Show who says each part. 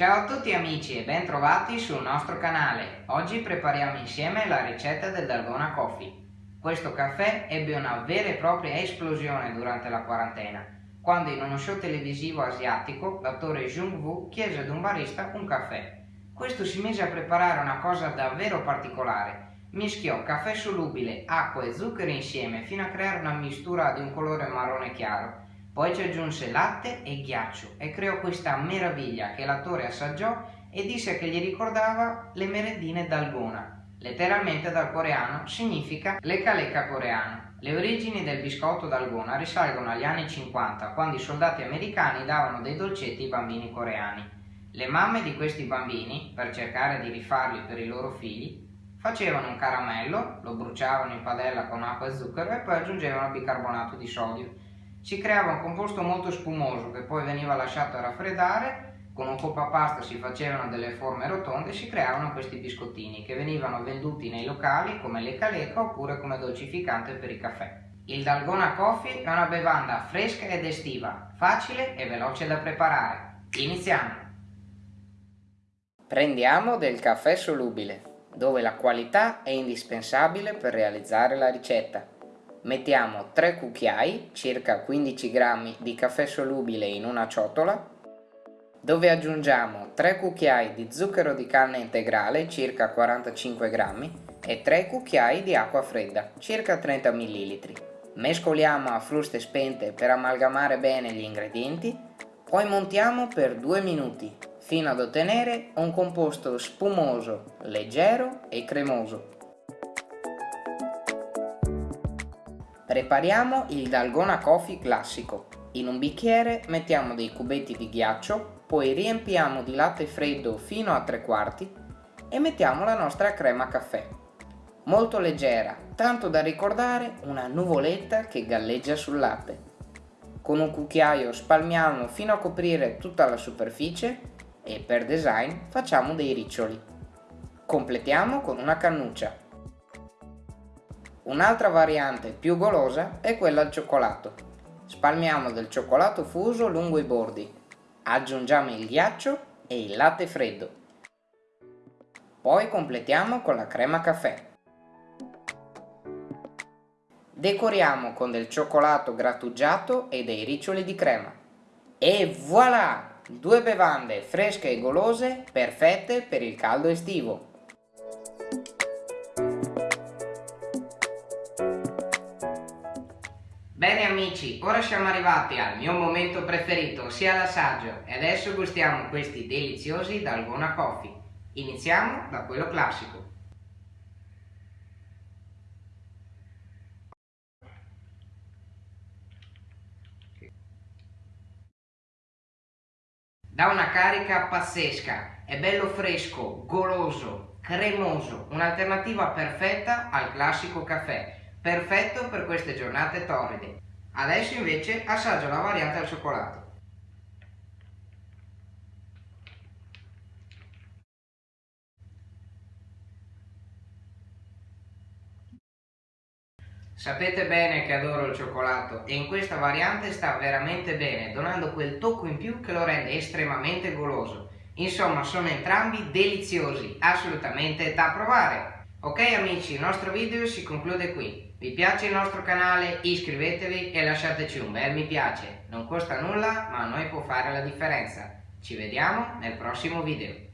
Speaker 1: Ciao a tutti amici e ben trovati sul nostro canale. Oggi prepariamo insieme la ricetta del Dalgona Coffee. Questo caffè ebbe una vera e propria esplosione durante la quarantena, quando in uno show televisivo asiatico l'attore Jung Woo chiese ad un barista un caffè. Questo si mise a preparare una cosa davvero particolare. Mischiò caffè solubile, acqua e zucchero insieme fino a creare una mistura di un colore marrone chiaro poi ci aggiunse latte e ghiaccio e creò questa meraviglia che l'attore assaggiò e disse che gli ricordava le merendine d'Algona. Letteralmente dal coreano significa lecca lecca coreano. Le origini del biscotto d'Algona risalgono agli anni 50, quando i soldati americani davano dei dolcetti ai bambini coreani. Le mamme di questi bambini, per cercare di rifarli per i loro figli, facevano un caramello, lo bruciavano in padella con acqua e zucchero e poi aggiungevano bicarbonato di sodio si creava un composto molto spumoso che poi veniva lasciato a raffreddare, con un po' pasta si facevano delle forme rotonde e si creavano questi biscottini che venivano venduti nei locali come lecca lecca oppure come dolcificante per il caffè. Il Dalgona Coffee è una bevanda fresca ed estiva, facile e veloce da preparare. Iniziamo! Prendiamo del caffè solubile, dove la qualità è indispensabile per realizzare la ricetta mettiamo 3 cucchiai, circa 15 grammi di caffè solubile in una ciotola, dove aggiungiamo 3 cucchiai di zucchero di canna integrale, circa 45 grammi, e 3 cucchiai di acqua fredda, circa 30 ml. Mescoliamo a fruste spente per amalgamare bene gli ingredienti, poi montiamo per 2 minuti, fino ad ottenere un composto spumoso, leggero e cremoso. Prepariamo il Dalgona Coffee classico. In un bicchiere mettiamo dei cubetti di ghiaccio, poi riempiamo di latte freddo fino a tre quarti e mettiamo la nostra crema caffè. Molto leggera, tanto da ricordare una nuvoletta che galleggia sul latte. Con un cucchiaio spalmiamo fino a coprire tutta la superficie e per design facciamo dei riccioli. Completiamo con una cannuccia. Un'altra variante più golosa è quella al cioccolato. Spalmiamo del cioccolato fuso lungo i bordi, aggiungiamo il ghiaccio e il latte freddo. Poi completiamo con la crema caffè. Decoriamo con del cioccolato grattugiato e dei riccioli di crema. E voilà! Due bevande fresche e golose perfette per il caldo estivo. Bene amici, ora siamo arrivati al mio momento preferito, ossia l'assaggio, e adesso gustiamo questi deliziosi Dalgona Coffee. Iniziamo da quello classico. Dà una carica pazzesca, è bello fresco, goloso, cremoso, un'alternativa perfetta al classico caffè perfetto per queste giornate torride. Adesso invece assaggio la variante al cioccolato. Sapete bene che adoro il cioccolato e in questa variante sta veramente bene, donando quel tocco in più che lo rende estremamente goloso. Insomma, sono entrambi deliziosi, assolutamente da provare. Ok amici, il nostro video si conclude qui. Vi piace il nostro canale? Iscrivetevi e lasciateci un bel mi piace. Non costa nulla, ma a noi può fare la differenza. Ci vediamo nel prossimo video.